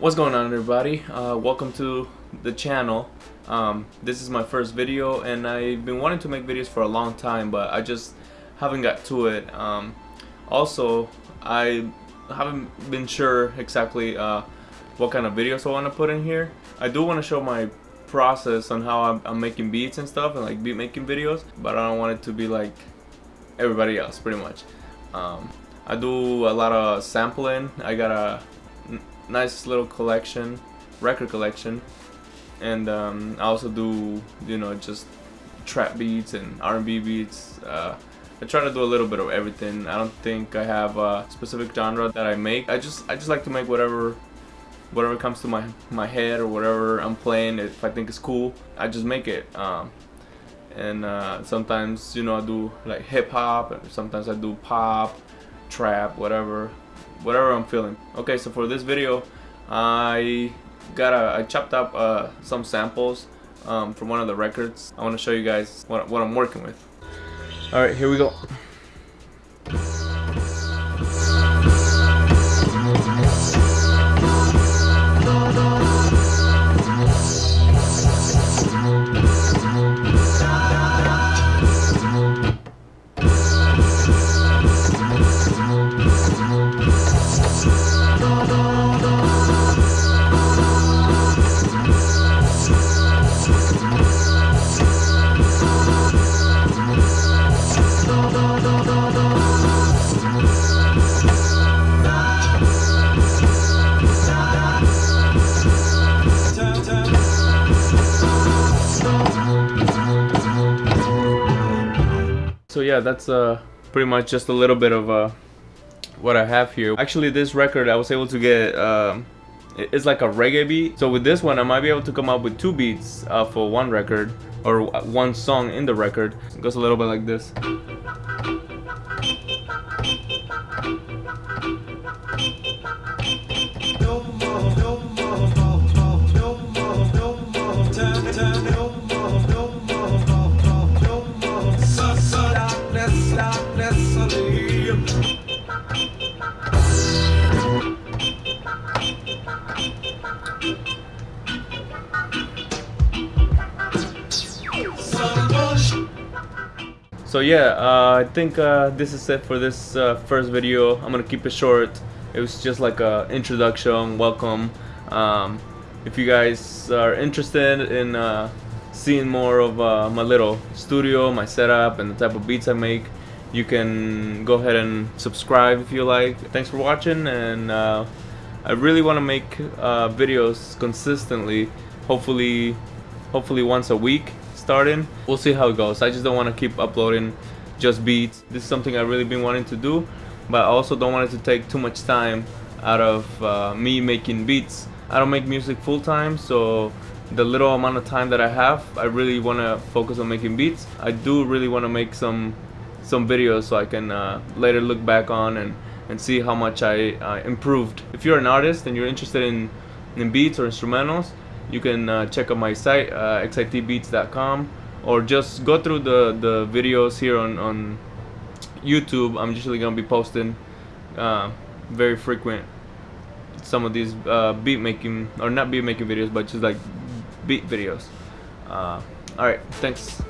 What's going on everybody? Uh, welcome to the channel. Um, this is my first video and I've been wanting to make videos for a long time but I just haven't got to it. Um, also, I haven't been sure exactly uh, what kind of videos I want to put in here. I do want to show my process on how I'm, I'm, making beats and stuff and like beat making videos but I don't want it to be like everybody else pretty much. Um, I do a lot of sampling. I got a nice little collection, record collection, and um, I also do you know just trap beats and R&B beats. Uh, I try to do a little bit of everything. I don't think I have a specific genre that I make. I just I just like to make whatever whatever comes to my my head or whatever I'm playing. If I think it's cool, I just make it. Um, and uh, sometimes you know I do like hip hop, sometimes I do pop, trap, whatever whatever I'm feeling. Okay, so for this video, I got a, I chopped up uh, some samples um, from one of the records. I want to show you guys what, what I'm working with. All right, here we go. So yeah, that's uh, pretty much just a little bit of uh, what I have here. Actually, this record I was able to get, um, it's like a reggae beat. So with this one, I might be able to come up with two beats uh, for one record or one song in the record. It goes a little bit like this. So yeah, uh, I think uh, this is it for this uh, first video. I'm gonna keep it short. It was just like a introduction, welcome. Um, if you guys are interested in uh, seeing more of uh, my little studio, my setup, and the type of beats I make, you can go ahead and subscribe if you like. Thanks for watching, and uh, I really want to make videos consistently. Hopefully, hopefully once a week starting. We'll see how it goes. I just don't want to keep uploading just beats. This is something I've really been wanting to do, but I also don't want it to take too much time out of uh, me making beats. I don't make music full time, so the little amount of time that I have, I really want to focus on making beats. I do really want to make some some videos so I can uh, later look back on and, and see how much I uh, improved. If you're an artist and you're interested in, in beats or instrumentals, you can uh, check out my site uh, xitbeats.com or just go through the the videos here on on YouTube. I'm usually gonna be posting uh, very frequent some of these uh, beat making or not beat making videos but just like beat videos. Uh, alright thanks